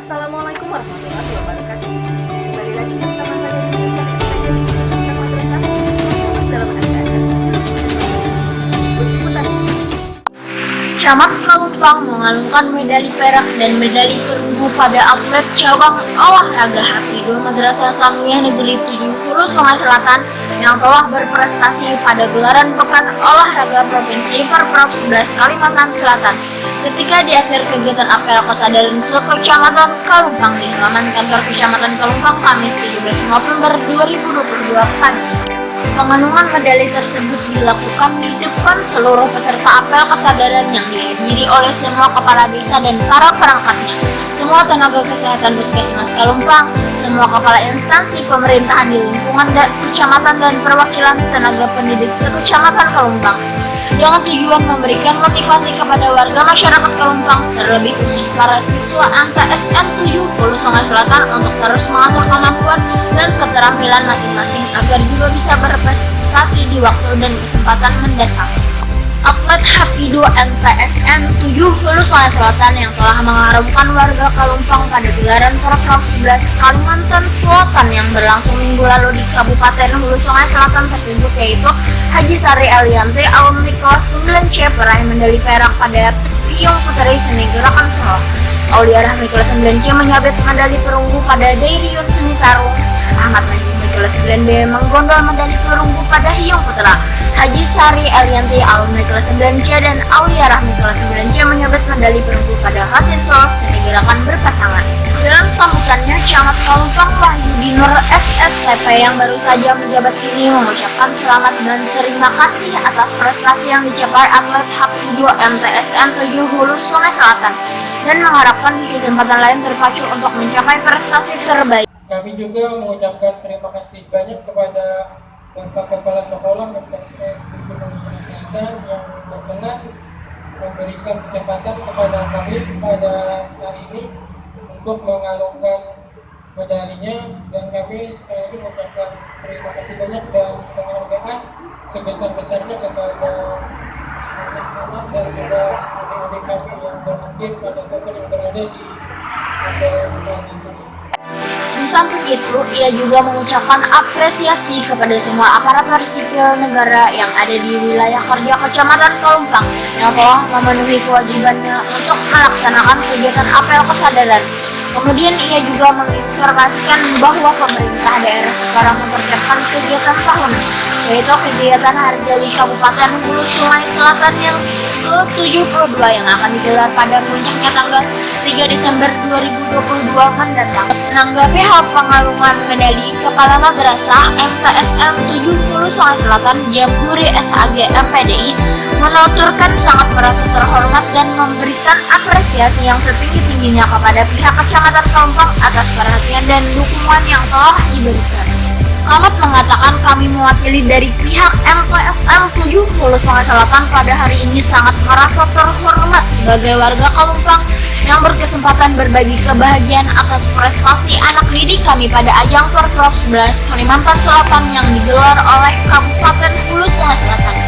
Assalamualaikum warahmatullahi wabarakatuh. Kembali lagi bersama saya di Madrasah dalam Camat Kalupang mengalungkan medali perak dan medali perunggu pada atlet cabang olahraga haki dua Madrasah Samiyah Negeri 70 Sungai Selatan yang telah berprestasi pada gelaran Pekan Olahraga Provinsi Perprov 11 Kalimantan Selatan ketika di akhir kegiatan apel kesadaran sekecamatan Kalumpang di halaman kantor Kecamatan Kalumpang Kamis 17 November 2022 pagi. Penganuman medali tersebut dilakukan di depan seluruh peserta apel kesadaran yang dihadiri oleh semua kepala desa dan para perangkatnya, semua tenaga kesehatan puskesmas Kalumpang, semua kepala instansi pemerintahan di lingkungan dan kecamatan dan perwakilan tenaga pendidik sekecamatan Kalumpang dengan tujuan memberikan motivasi kepada warga masyarakat Kelumpang, terlebih khusus para siswa ANTA SN 70 Sungai Selatan untuk terus mengasah kemampuan dan keterampilan masing-masing agar juga bisa berprestasi di waktu dan kesempatan mendatang. Atlet Hafidu NTSN 7 Hulu Sungai Selatan yang telah mengharumkan warga Kalumpang pada gelaran Program 11 Kalimantan Selatan yang berlangsung minggu lalu di Kabupaten Hulu Sungai Selatan tersebut yaitu Haji Sari Alianti alumni kelas 9C peraih medali perak pada Piyong Putri Seni Gerakan Solo. Aulia Rahmi kelas 9C menyabet medali perunggu pada Dairiun Seni Tarung. Ahmad Najib kelas 9B menggondol medali perunggu pada Hiung Putra. Haji Sari Elianti alumni kelas 9C dan Aulia Rahmi kelas 9C menyabet medali perunggu pada Hasin Sol seni gerakan berpasangan. Dalam sambutannya, Camat Kalumpang Wahyu Nur SSTP yang baru saja menjabat ini mengucapkan selamat dan terima kasih atas prestasi yang dicapai atlet Hapkido MTSN 7 Hulu Sungai Selatan dan mengharapkan di kesempatan lain terpacu untuk mencapai prestasi terbaik. Kami juga mengucapkan terima kasih banyak kepada Bapak Kepala Sekolah MTSN Gunung yang berkenan memberikan kesempatan kepada kami pada hari ini untuk mengalungkan medalinya. Dan kami sekali lagi mengucapkan terima kasih banyak dan penghargaan sebesar-besarnya kepada anak-anak dan juga adik-adik kami yang berakhir pada yang berada di samping itu, ia juga mengucapkan apresiasi kepada semua aparatur sipil negara yang ada di wilayah kerja Kecamatan Kalumpang yang telah memenuhi kewajibannya untuk melaksanakan kegiatan apel kesadaran. Kemudian ia juga menginformasikan bahwa pemerintah daerah sekarang mempersiapkan kegiatan tahunan, yaitu kegiatan Hari Jadi Kabupaten Hulu Sungai Selatan yang ke-72 yang akan digelar pada puncaknya tanggal 3 Desember 2022 mendatang. Menanggapi hal pengalungan medali Kepala Madrasah MTSM 70 Sungai Selatan Jamburi SAG MPDI menuturkan sangat merasa terhormat dan memberikan apresiasi yang setinggi-tingginya kepada pihak Kecamatan Kampang atas perhatian dan dukungan yang telah diberikan. Ahmad mengatakan kami mewakili dari pihak MTSM 70 Sungai Selatan pada hari ini sangat merasa terhormat sebagai warga Kalumpang yang berkesempatan berbagi kebahagiaan atas prestasi anak didik kami pada ajang Porprov 11 Kalimantan Selatan yang digelar oleh Kabupaten Hulu Sungai Selatan.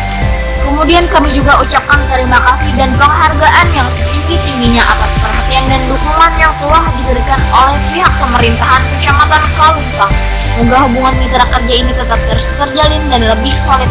Kemudian kami juga ucapkan terima kasih dan penghargaan yang setinggi-tingginya atas perhatian dan dukungan yang telah diberikan oleh pihak pemerintahan Kecamatan Kalumpang Semoga hubungan mitra kerja ini tetap terus terjalin dan lebih solid